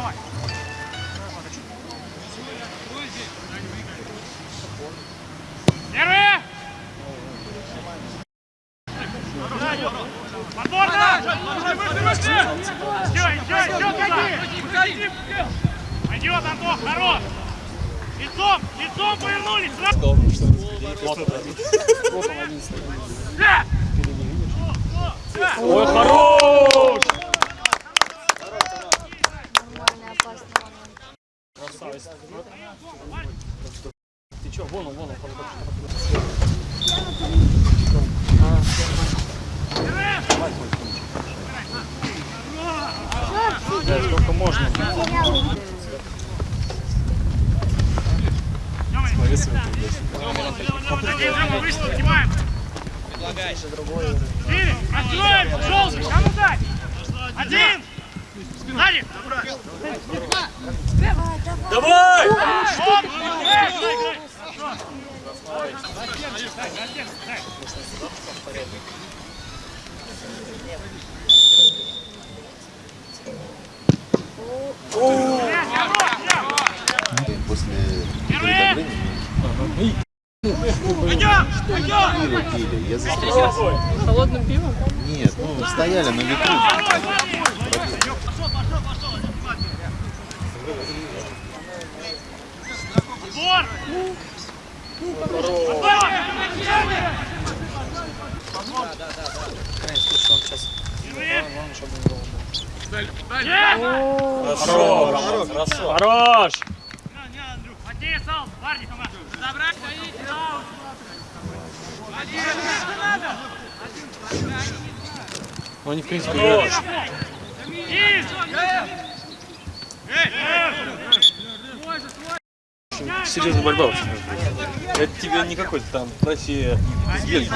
Давай! Первые! Подборно! Идем, идем, идем туда! Пойдет, Антон, хорош! Лицом, лицом повернулись! Ой, хорош! Красавец. Ты чё, вон он, вон он. Да, сколько можно. Смотри, вышел, снимаем! Четыре! Отстроим! Желтый! Кому дать? Один! Сзади! Давай! После приготовления Пойдем! Пойдем! пили, пили. Я застрелился. Холодным пивом? Нет, ну стояли на ветру. Отбор! Слушай, он сейчас... Первые! Главное, чтобы не было. Есть! Хорошо, Роман, хорошо. Хорош! Не, не, Андрюх, Матей, Сал, парни, помогай. Забрать, стоите, да, Ну, они, в принципе, играют. Серьезная борьба вообще. Это тебе не какой-то там Россия из Бельгии.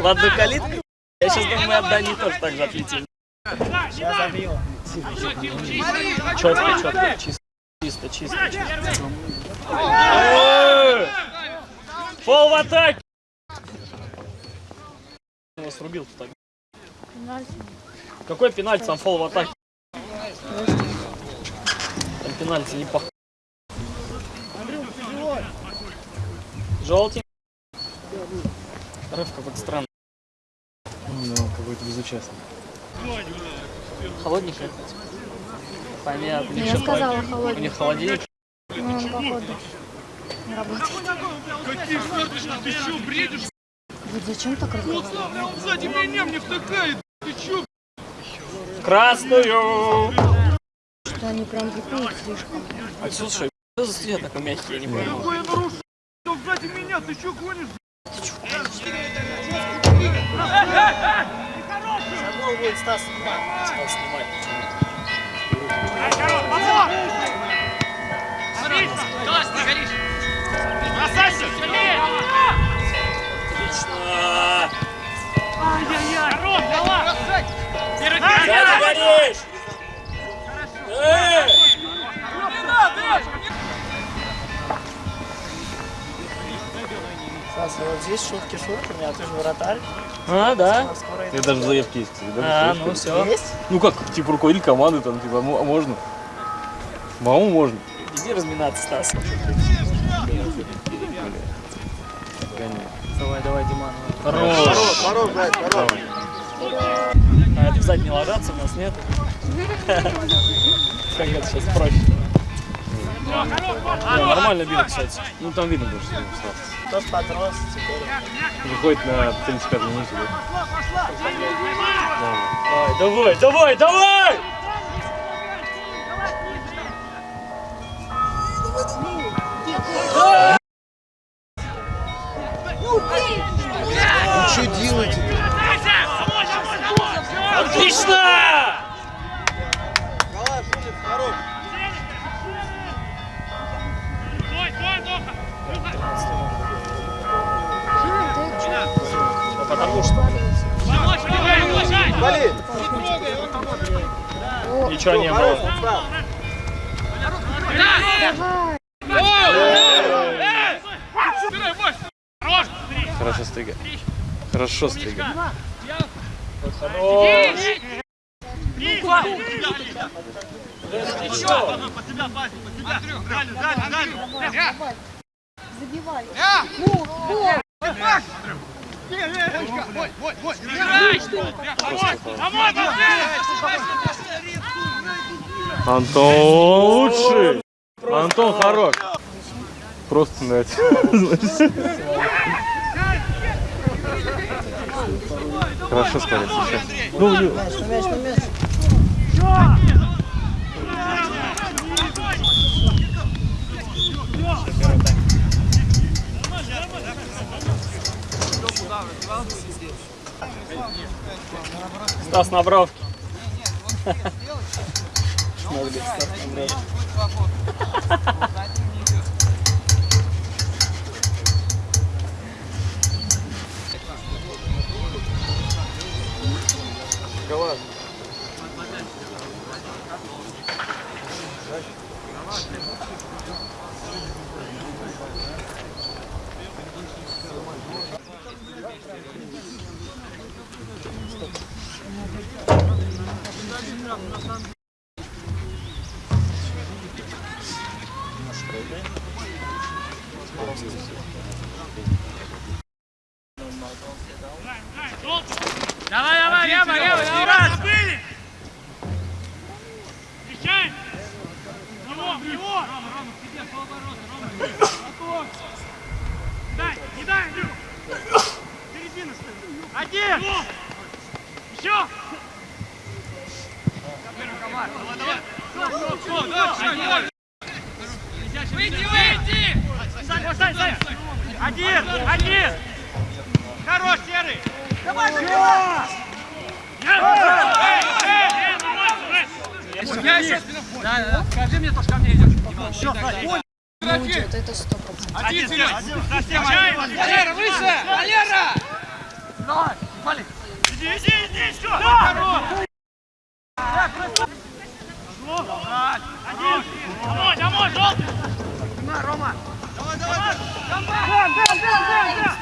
Ладно, калитка. Я сейчас думаю, от Дании тоже так же отлетели. Забьем. Четко, четко, чисто, чисто, чисто. Фол в атаке! Его срубил так. Какой пенальти, там фол в атаке? Там пенальти не пох... Желтенький. Рыв какой-то странный. Ну, какой-то безучастный. Холодненький. Понятно. У них Я сказала У них холодильник. Ну, он, походу, не работает. Какие ты что, бредишь? Вот зачем так разговаривать? Славный, он сзади меня мне втыкает. Ты что, Красную! Что они прям бухают слишком. Отсюда что? Что за свет такой мягкий, я не понял. какое нарушение? Он сзади меня, ты что гонишь? Забыл будет Стас снимать. Стас снимать. Класс, не горишь! Бросайся! Сильнее! Отлично! Ай-яй-яй! Корот, дала! Сзади горишь! Эй! Стас, вот здесь шутки шутками, а ты же вратарь. А, да? Скоро Это даже в заявке есть, кстати, да? А, ну все. есть? Ну как, типа руководитель команды, там, типа, а можно? Маму можно. Иди разминаться, Стас. Давай, Диман. Порог, порог, брать, порог. А это сзади не ложатся, у нас нет. Как это сейчас проще? Не, нормально бил, кстати. Ну там видно тоже, что. Тот подрос. Выходит на 35 минуте, да? Давай, давай, давай, давай! Домой, Антон лучший! Антон хорош! Просто на Хорошо сказать сейчас. Ну, ну, Стас на бровке. Давай, давай, лево, лево, лево. Встречай. Него, него. Рома, Рома, к тебе, полоборота, Рома. Дай, не дай, Андрюх. Середина стоит. Один. Еще. Выйди, выйди! Сань, Сань, Сань! Один, один! Хорош, Серый! Давай, давай! Скажи мне, то, что ко мне идешь. Еще, Вот это сто процентов. один, совсем один. Валера, выше! Валера! Давай, Вали! Иди, иди, иди, еще! Хорош! Один! Домой, домой, желтый! Рома! Давай, давай! Бам, бам, бам, бам! Моня,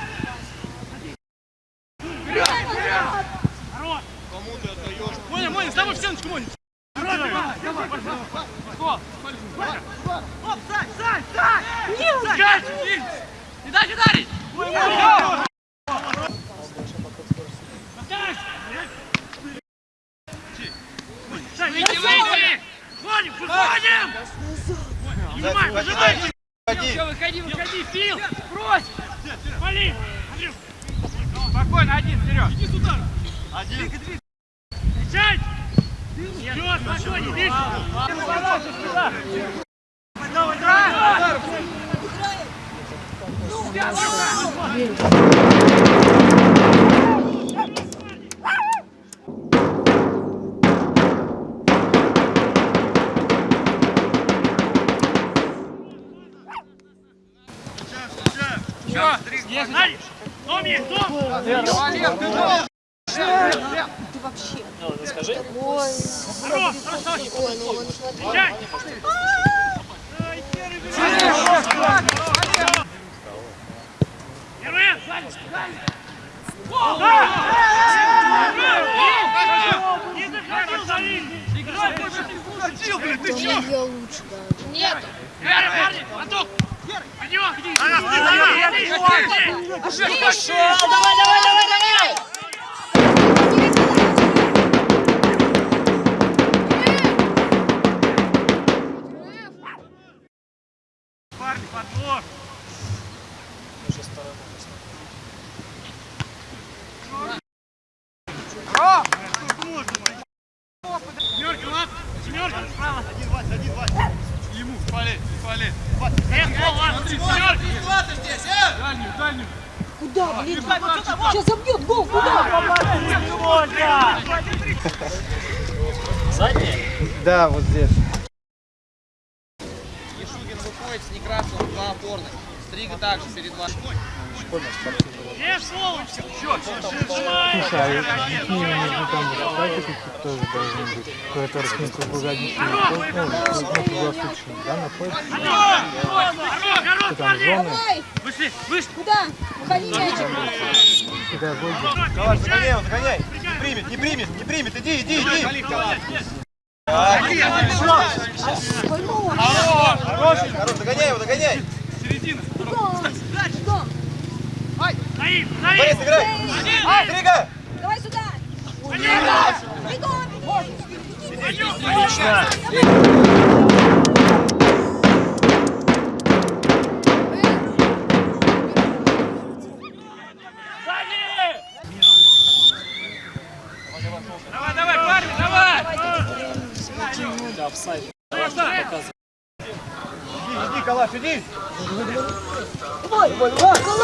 Вперед! Иди сюда! Один! Встречать! Все, спокойно, видишь? Давай, давай! Все, Смотри, дом есть, дом! Ты вообще. Ну, скажи. Ой. Ну он смотри. Встречай! Сзади! Не заходил за ним! Хотел, блин, ты чё? Нет. Вера, парни, Антох! Иди, иди! Иди, иди! Хорошо. Давай, давай, давай, давай. Дальнюю, дальнюю. Куда, блин? Сейчас забьет гол, куда? Задняя? Да, вот здесь. Ешугин выходит с Некрасовым, два опорных. Стрига также перед вами. Слушай, а какие между там какие-то тоже должны быть? Какая-то раскинка погоди, ну, на круглосуточно, да, находится? Что там, зоны, Вышли, вышли! Куда? Уходи, мячик. педагоги? Калаш, загоняй загоняй. Не примет, не примет, не примет. Иди, иди, иди. Хороший, хорош, догоняй его, догоняй. Бегом. Борис, наив! играй. Стрига. Давай сюда. Бегом. Бегом. Отлично! Давай, давай, парни, давай! Офсайд. Иди, Калаш, иди. Калаш, давай. Ваня,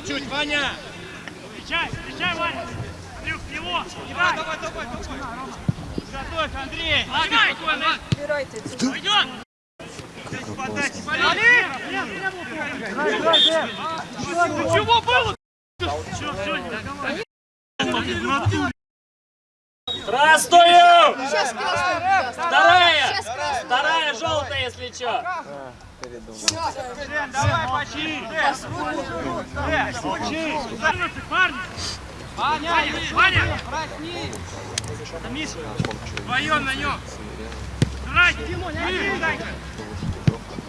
ты чуть, Ваня! Встречай, встречай, Ваня! Андрюх, его! Давай, давай, давай, давай! Готовь, Андрей! Ладно, спокойно! Пойдем! Подачи, Вали! Чего было? Все, все. Красную! Сейчас красный. Вторая! Вторая желтая, если что. Давай, почти! Почти! Парни! Ваня, Ваня! Да, Миша, вдвоем на нем! Драть!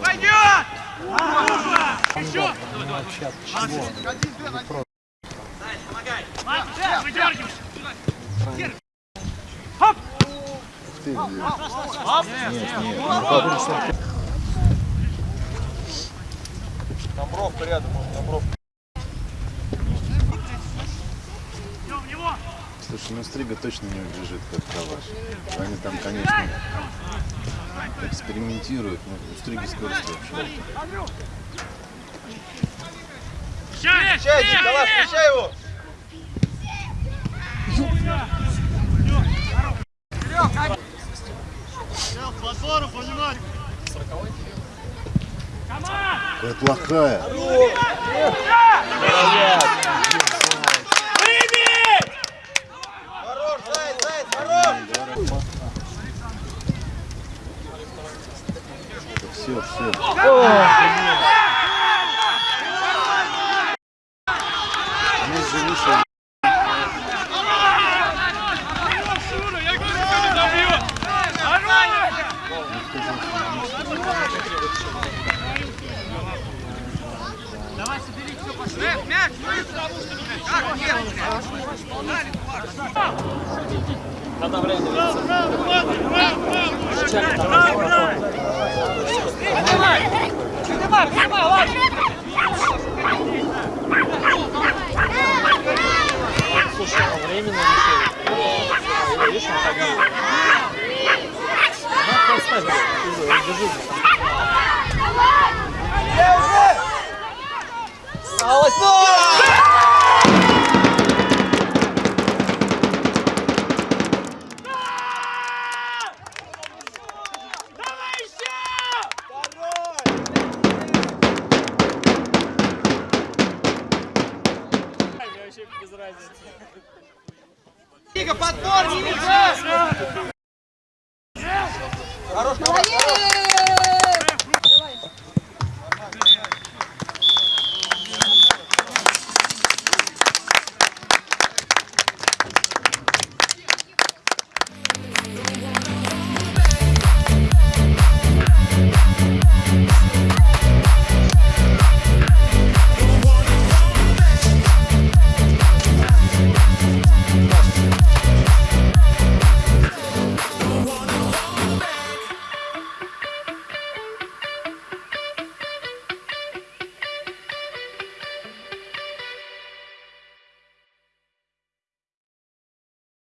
Пойдет! Еще! Ладно, Там бровка рядом. Идем в него! Слушай, ну Стрига точно не убежит, как Калаш. Они там, конечно, экспериментируют, но у Стриги скорость вообще. Встречай! Встречай, Калаш, встречай его! Команд! Какая плохая. Хорош, Заяц, Заяц, хорош! Все, все. Слушай, а временно висит. Видишь, он так делает. Надо поставить. Держи. Алло!